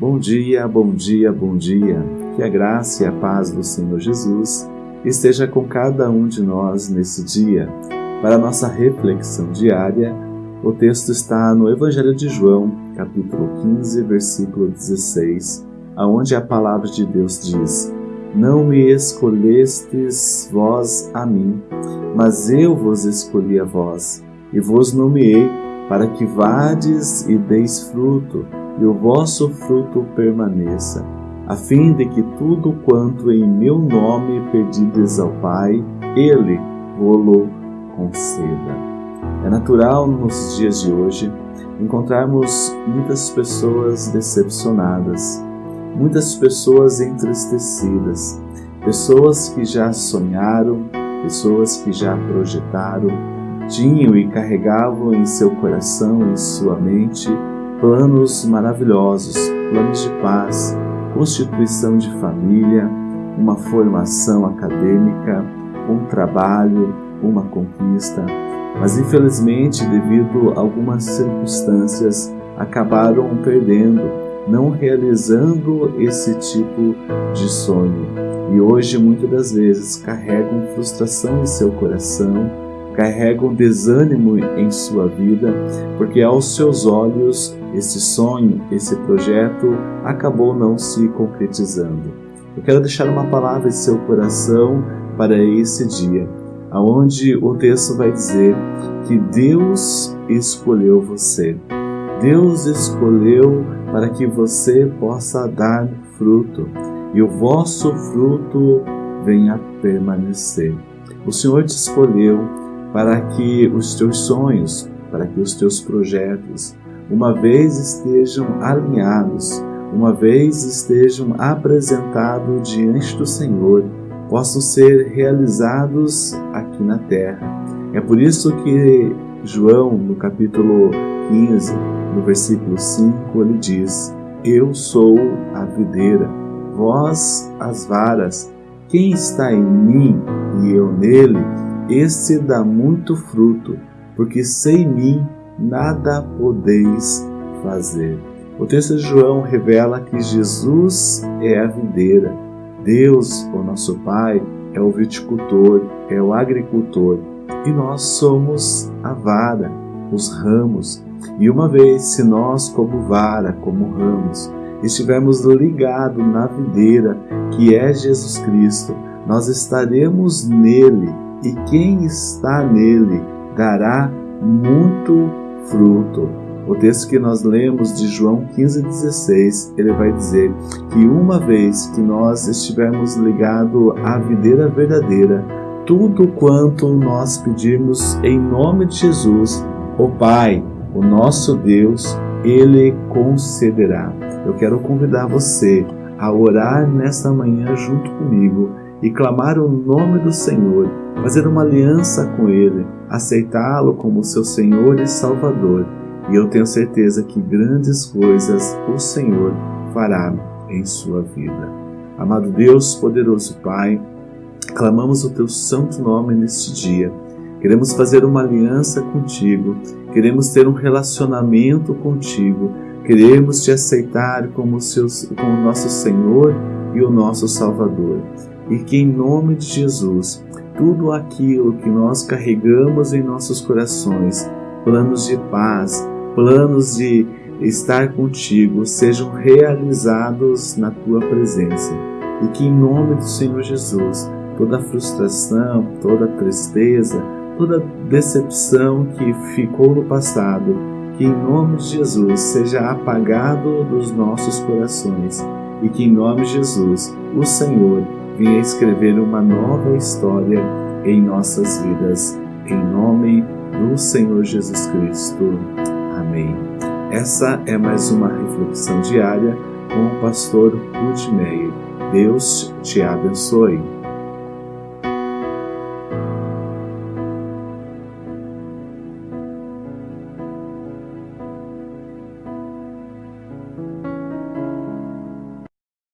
Bom dia, bom dia, bom dia. Que a graça e a paz do Senhor Jesus esteja com cada um de nós nesse dia. Para nossa reflexão diária, o texto está no Evangelho de João, capítulo 15, versículo 16, aonde a palavra de Deus diz: Não me escolhestes vós a mim, mas eu vos escolhi a vós, e vos nomeei para que vades e deis fruto, e o vosso fruto permaneça, a fim de que tudo quanto em meu nome pedides ao Pai, Ele vô-lo conceda. É natural nos dias de hoje encontrarmos muitas pessoas decepcionadas, muitas pessoas entristecidas, pessoas que já sonharam, pessoas que já projetaram, tinham e carregavam em seu coração, em sua mente, planos maravilhosos, planos de paz, constituição de família, uma formação acadêmica, um trabalho, uma conquista, mas infelizmente, devido a algumas circunstâncias, acabaram perdendo, não realizando esse tipo de sonho. E hoje, muitas das vezes, carregam frustração em seu coração, carregam desânimo em sua vida, porque aos seus olhos esse sonho, esse projeto acabou não se concretizando. Eu quero deixar uma palavra em seu coração para esse dia, aonde o texto vai dizer que Deus escolheu você. Deus escolheu para que você possa dar fruto e o vosso fruto venha permanecer. O Senhor te escolheu para que os teus sonhos, para que os teus projetos, uma vez estejam alinhados, uma vez estejam apresentados diante do Senhor, possam ser realizados aqui na terra. É por isso que João, no capítulo 15, no versículo 5, ele diz: Eu sou a videira, vós as varas. Quem está em mim e eu nele, esse dá muito fruto, porque sem mim nada podeis fazer. O texto de João revela que Jesus é a videira, Deus, o nosso Pai, é o viticultor, é o agricultor, e nós somos a vara, os ramos. E uma vez, se nós, como vara, como ramos, estivermos ligados na videira, que é Jesus Cristo, nós estaremos nele e quem está nele dará muito fruto. O texto que nós lemos de João 15,16, ele vai dizer que uma vez que nós estivermos ligados à videira verdadeira, tudo quanto nós pedirmos em nome de Jesus, o Pai, o nosso Deus, Ele concederá. Eu quero convidar você a orar nesta manhã junto comigo e clamar o nome do Senhor, fazer uma aliança com Ele, aceitá-lo como seu Senhor e Salvador. E eu tenho certeza que grandes coisas o Senhor fará em sua vida. Amado Deus, poderoso Pai, clamamos o teu santo nome neste dia. Queremos fazer uma aliança contigo, queremos ter um relacionamento contigo, queremos te aceitar como, seus, como nosso Senhor e o nosso Salvador e que em nome de Jesus, tudo aquilo que nós carregamos em nossos corações, planos de paz, planos de estar contigo, sejam realizados na tua presença. E que em nome do Senhor Jesus, toda frustração, toda tristeza, toda decepção que ficou no passado, que em nome de Jesus seja apagado dos nossos corações e que em nome de Jesus, o Senhor venha escrever uma nova história em nossas vidas. Em nome do Senhor Jesus Cristo. Amém. Essa é mais uma reflexão diária com o pastor Ruth Meyer. Deus te abençoe.